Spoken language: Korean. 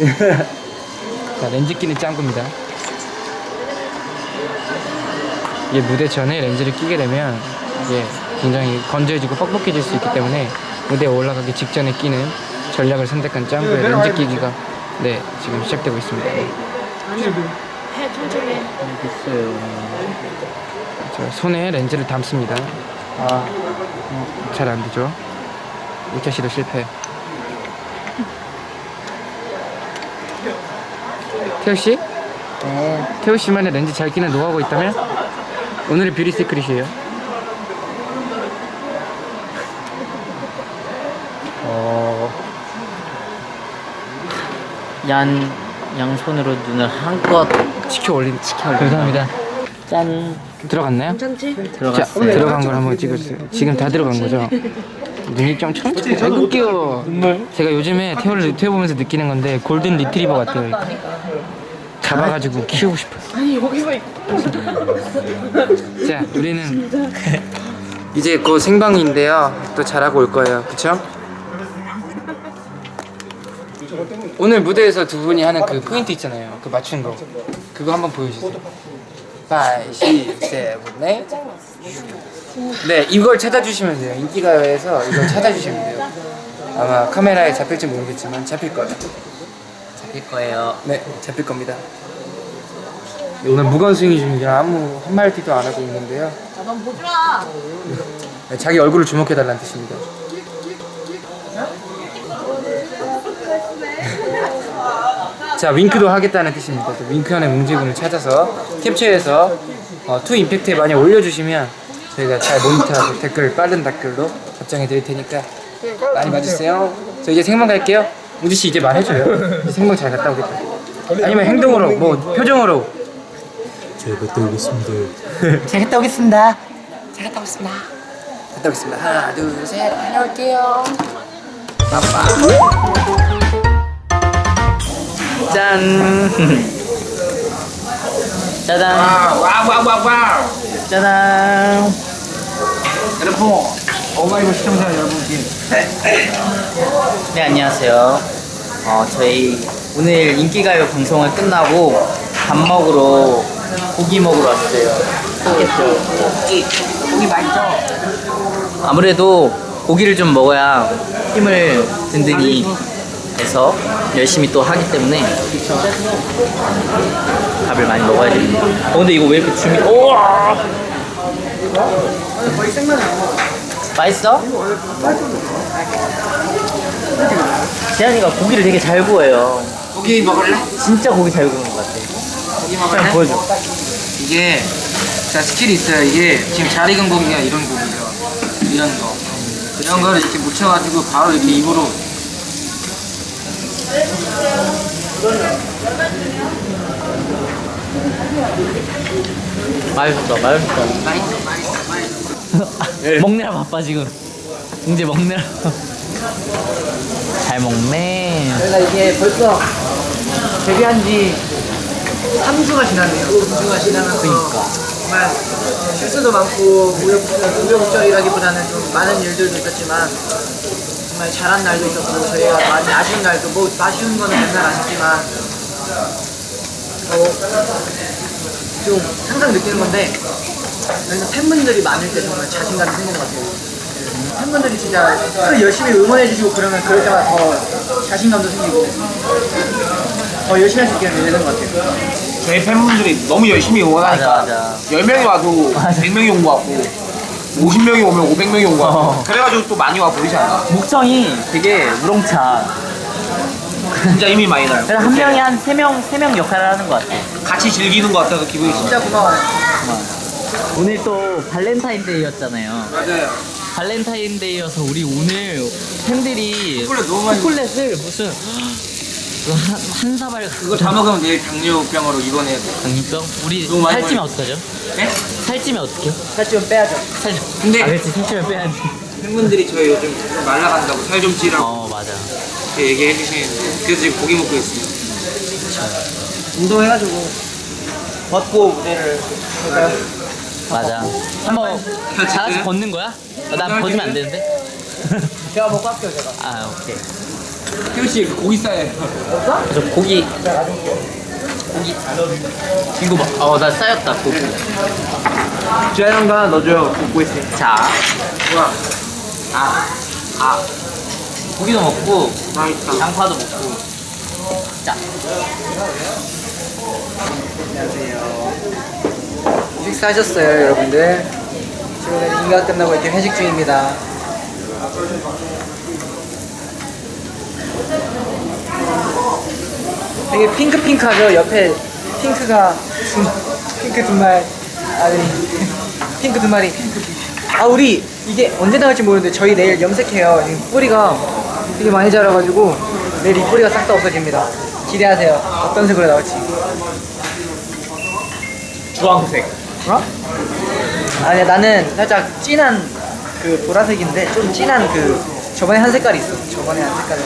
자, 렌즈 끼는 짱구입니다. 이게 무대 전에 렌즈를 끼게 되면 이게 굉장히 건조해지고 뻑뻑해질 수 있기 때문에 무대에 올라가기 직전에 끼는 전략을 선택한 짱구의 렌즈 끼기가 네 지금 시작되고 있습니다. 네. 해 천천히 해. 자, 손에 렌즈를 담습니다. 아, 잘 안 되죠? 우차 씨도 실패. 태우 씨? 네. 태우 씨만의 렌즈 잘 끼는 노하우가 있다면 오늘의 beauty secret이에요. 어, 양, 양손으로 눈을 한껏 치켜 올린 치켜 올린다. 감사합니다. 짠 들어갔나요? 괜찮지? 자, 들어갔어요. 들어간 걸 한번 찍어주세요. 지금 다 들어간 거죠? 눈이 좀 천천히 잘 끌게요. 제가 요즘에 태호를 유튜브 보면서 느끼는 건데 골든 리트리버 같아요. 잡아가지고 키우고 싶어요. 아니 여기서 있- 자, 우리는 이제 곧 생방인데요. 또 잘하고 올 거예요. 그쵸? 오늘 무대에서 두 분이 하는 그 포인트 있잖아요. 그 맞춘 거. 그거 한번 보여주세요. 5, 6, 7, 8. 네, 이걸 찾아주시면 돼요. 인기가요에서 이걸 찾아주시면 돼요. 아마 카메라에 잡힐지 모르겠지만 잡힐 거예요. 잡힐 거예요. 네, 잡힐 겁니다. 오늘 무관수행 중이라 아무 한마디도 안 하고 있는데요. 넌 보지 마. 네, 자기 얼굴을 주목해달라는 뜻입니다. 자, 윙크도 하겠다는 뜻입니다. 또 윙크하는 문제군을 찾아서 캡처해서 어, 투 임팩트에 많이 올려주시면 저희가 잘 모니터하고 댓글 빠른 댓글로 답장해 드릴 테니까 많이 봐주세요. 저 이제 생방 갈게요. 우지 씨 이제 말해줘요. 생방 잘 갔다 오겠다. 아니면 행동으로, 뭐 표정으로. 잘 갔다 오겠습니다. 잘 갔다 오겠습니다. 갔다 오겠습니다. 하나, 둘, 셋, 다녀올게요. 짠. 짜잔. wow. 짜잔. 여러분, 어마이걸 시청자 여러분께 네 안녕하세요. 어 저희 오늘 인기가요 방송을 끝나고 밥 먹으러 고기 먹으러 왔어요. 고기 고기 맛있죠? 아무래도 고기를 좀 먹어야 힘을 든든히 해서 열심히 또 하기 때문에 밥을 많이 먹어야 됩니다. 어 근데 이거 왜 이렇게 준비? 우와! 맛있어? 재현이가 고기를 되게 잘 구워요. 고기 먹을래? 진짜 고기 잘 굽는 것 같아. 고기 한번 보여줘. 이게 자 스킬이 있어요. 이게 지금 잘 익은 고기가 이런 고기예요. 이런 거. 이런 거를 이렇게 묻혀가지고 바로 이렇게 입으로 맛있어. 맛있어, 맛있어, 맛있어. 먹느라 바빠 지금. 이제 먹느라. 잘 먹네. 저희가 이게 벌써 데뷔한 지 3주가 지났네요. 3주가 지나면서 그러니까. 정말 실수도 많고 우여곡절이라기보다는 좀 많은 일들도 있었지만 정말 잘한 날도 있었고 저희가 많이 아쉬운 날도 뭐 아쉬운 거는 맨날 아쉽지만 어, 좀 항상 느끼는 건데 저희는 팬분들이 많을 때 정말 자신감이 생기는 것 같아요. 팬분들이 진짜 또 열심히 응원해 주시고 그러면 그럴 때마다 더 자신감도 생기고 더 열심히 할 수 있게 되는 것 같아요. 저희 팬분들이 너무 열심히 맞아, 응원하니까 맞아. 10명이 와도 맞아. 100명이 온 것 같고 50명이 오면 500명이 온것 같고 어. 그래가지고 또 많이 와 보이지 않나 목청이 되게 우렁차. 진짜 힘이 많이 나요 그래서 한 명이 한세 명, 세명 역할을 하는 것 같아. 같이 즐기는 것 같아서 기분이 진짜 진짜 고마워요. 오늘 또 발렌타인데이였잖아요. 맞아요. 발렌타인데이여서 우리 오늘 팬들이 초콜릿 너무 많이 초콜릿을 무슨 한, 한 사발 그거 다 먹으면 내일 당뇨병으로 입원해야 돼. 당뇨병? 우리 너무 많이 살찌면. 어떡하죠? 네? 살찌면 어떡해? 살찌면 빼야죠. 살 근데- 아 그렇지 살찌면 빼야지 팬분들이 저희 요즘 좀 말라간다고 살 좀 찌라고 어 맞아 이렇게 얘기해 주시는데 그래서 지금 고기 먹고 있습니다. 운동해가지고 벗고 무대를 할까요? 맞아 한번 찍어요? 걷는 거야? 어, 난 벗으면 안 되는데 제가 먹고 할게요 제가. 아 오케이 태우씨 그 고기 싸요. 저 고기 고기 이거 봐. 어나 쌓였다 고기. 하나 넣어줘요. 굽고 있어. 자. 아. 아. 고기도 먹고 양파도 먹고. 자. 식사하셨어요, 여러분들? 지금 인가 끝나고 이렇게 회식 중입니다. 되게 핑크핑크하죠? 옆에 핑크가 두, 핑크 두 마리 아니 핑크 두 마리 아 우리 이게 언제 나올지 모르는데 저희 내일 염색해요 뿌리가 되게 많이 자라가지고 내일 이 뿌리가 싹 다 없어집니다 기대하세요 어떤 색으로 나올지 주황색. 어? 아니야 나는 살짝 진한 그 보라색인데 좀 진한 그 저번에 한 색깔이 있어 저번에 한 색깔은